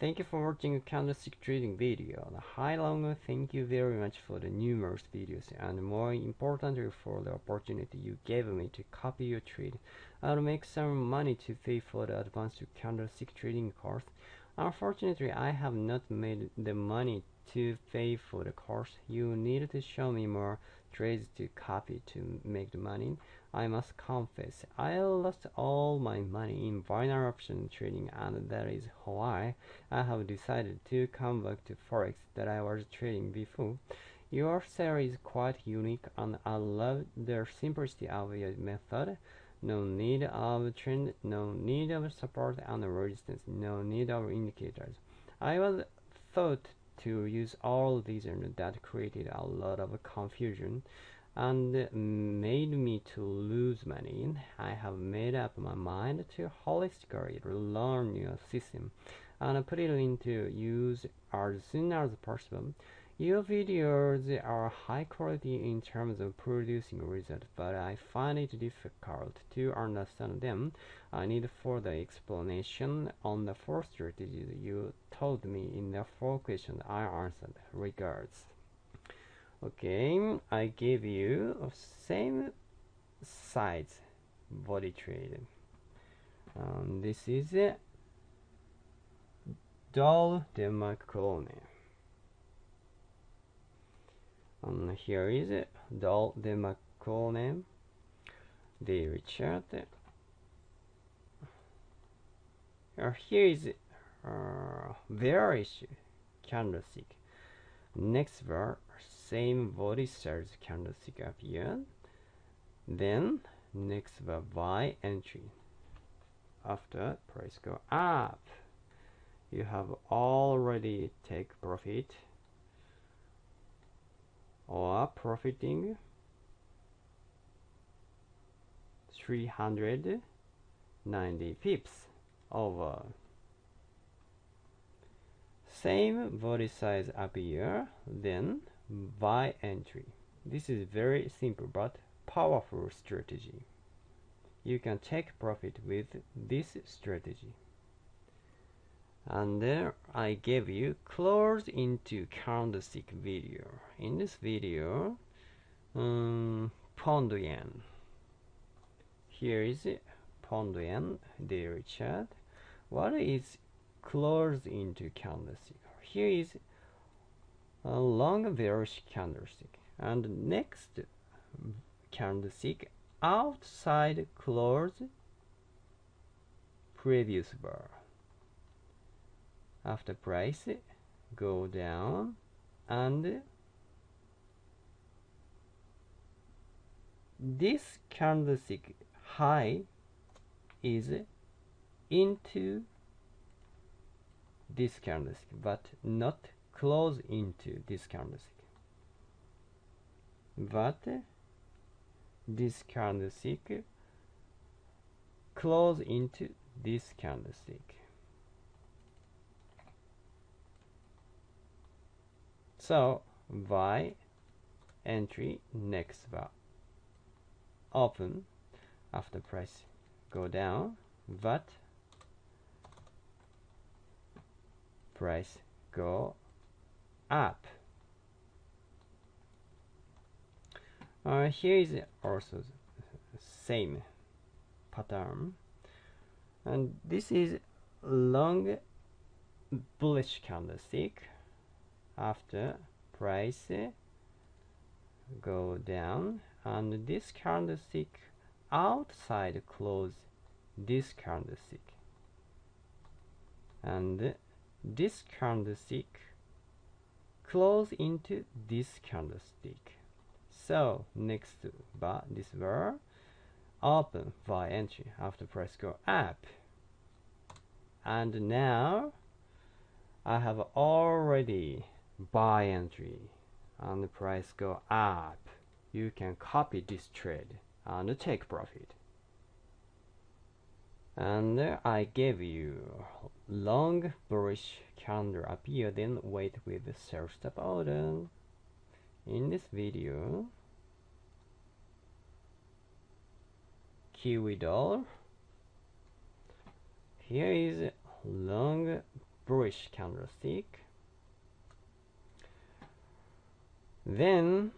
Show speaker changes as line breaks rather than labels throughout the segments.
Thank you for watching a candlestick trading video. Hi Long, thank you very much for the numerous videos and more importantly for the opportunity you gave me to copy your trade. I'll make some money to pay for the advanced candlestick trading course. Unfortunately, I have not made the money to pay for the course. You need to show me more trades to copy to make the money. I must confess, I lost all my money in binary option trading and that is why I have decided to come back to Forex that I was trading before. Your series is quite unique and I love the simplicity of your method. No need of trend, no need of support and resistance, no need of indicators. I was thought to use all these and that created a lot of confusion and made me to lose money. I have made up my mind to holistically learn your system and put it into use as soon as possible. Your videos are high quality in terms of producing results, but I find it difficult to understand them. I need further explanation on the four strategies you told me in the four questions I answered. Regards. Okay, I gave you same size body trade. Um, this is a Doll Demacrone. Um, here is a Doll Demacrone daily chart. Uh, here is uh, bearish candlestick. Next bar same body size candlestick appear. Then next the buy entry. After price go up. You have already take profit. Or profiting. 390 pips over same body size appear then buy entry. This is very simple but powerful strategy. You can take profit with this strategy. And there I gave you close into candlestick video. In this video, um, pound yen. Here is it, pound yen daily chart. What is close into candlestick? Here is a long bearish candlestick and next candlestick outside close previous bar after price go down and this candlestick high is into this candlestick but not close into this candlestick but this candlestick close into this candlestick so buy entry next bar. Open. After price go down but price go up. Uh, here is also same pattern. And this is long bullish candlestick. After price go down. And this candlestick outside close this candlestick. And this candlestick close into this candlestick. So next bar, this bar, open buy entry after price go up. And now I have already buy entry and the price go up. You can copy this trade and take profit. And I gave you long bullish candle appear then wait with sell stop order in this video kiwi dollar here is long bullish candlestick then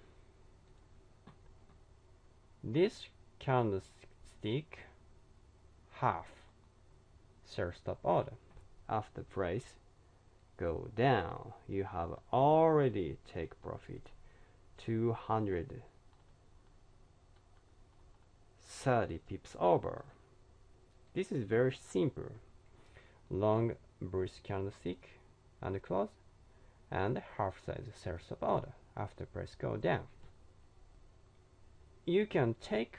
this candlestick half sell stop order after price go down. You have already take profit 230 pips over. This is very simple. Long bullish candlestick and close and half size sell order after price go down. You can take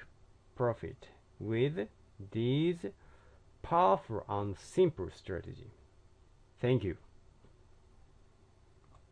profit with these powerful and simple strategy. Thank you.